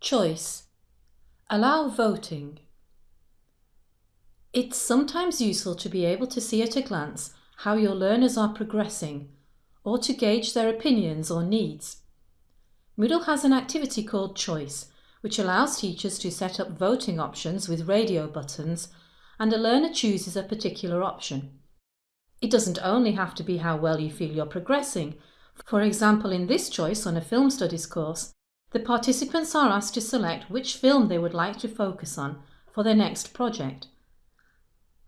Choice. Allow voting. It's sometimes useful to be able to see at a glance how your learners are progressing or to gauge their opinions or needs. Moodle has an activity called Choice, which allows teachers to set up voting options with radio buttons and a learner chooses a particular option. It doesn't only have to be how well you feel you're progressing. For example, in this choice on a film studies course, the participants are asked to select which film they would like to focus on for their next project.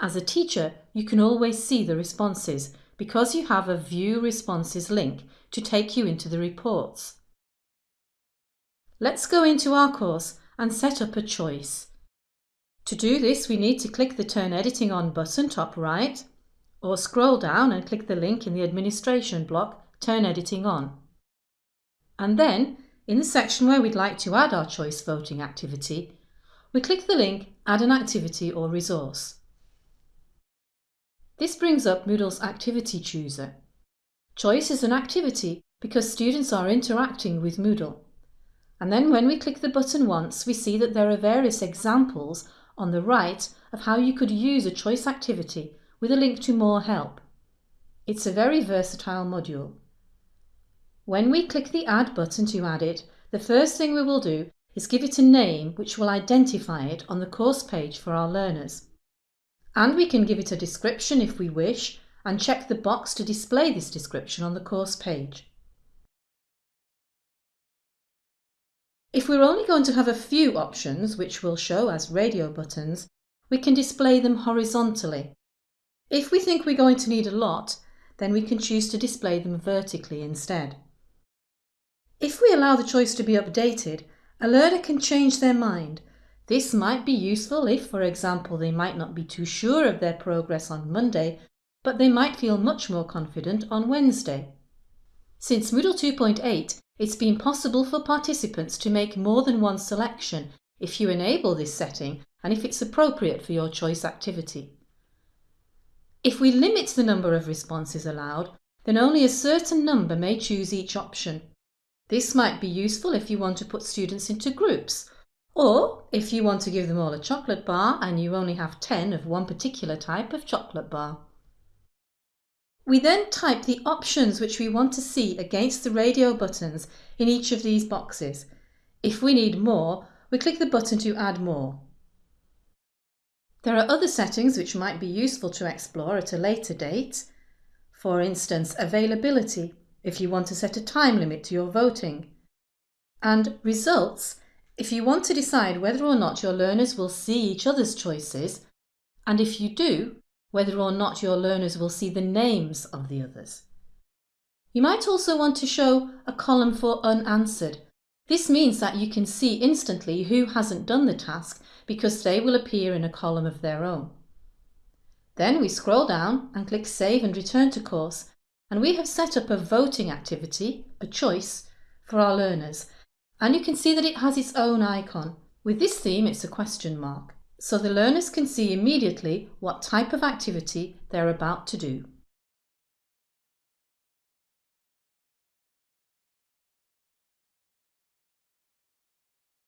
As a teacher, you can always see the responses because you have a View Responses link to take you into the reports. Let's go into our course and set up a choice. To do this, we need to click the Turn Editing On button top right, or scroll down and click the link in the Administration block, Turn Editing On. And then, in the section where we'd like to add our choice voting activity, we click the link Add an activity or resource. This brings up Moodle's Activity Chooser. Choice is an activity because students are interacting with Moodle. And then when we click the button once, we see that there are various examples on the right of how you could use a choice activity with a link to more help. It's a very versatile module. When we click the Add button to add it, the first thing we will do is give it a name which will identify it on the course page for our learners. And we can give it a description if we wish and check the box to display this description on the course page. If we're only going to have a few options, which we'll show as radio buttons, we can display them horizontally. If we think we're going to need a lot, then we can choose to display them vertically instead. If we allow the choice to be updated, a learner can change their mind. This might be useful if, for example, they might not be too sure of their progress on Monday, but they might feel much more confident on Wednesday. Since Moodle 2.8 it's been possible for participants to make more than one selection if you enable this setting and if it's appropriate for your choice activity. If we limit the number of responses allowed, then only a certain number may choose each option. This might be useful if you want to put students into groups, or if you want to give them all a chocolate bar and you only have 10 of one particular type of chocolate bar. We then type the options which we want to see against the radio buttons in each of these boxes. If we need more, we click the button to add more. There are other settings which might be useful to explore at a later date. For instance, availability, if you want to set a time limit to your voting. And results, if you want to decide whether or not your learners will see each other's choices, and if you do, whether or not your learners will see the names of the others. You might also want to show a column for unanswered. This means that you can see instantly who hasn't done the task because they will appear in a column of their own. Then we scroll down and click Save and Return to Course and we have set up a voting activity, a choice, for our learners and you can see that it has its own icon. With this theme it's a question mark so the learners can see immediately what type of activity they're about to do.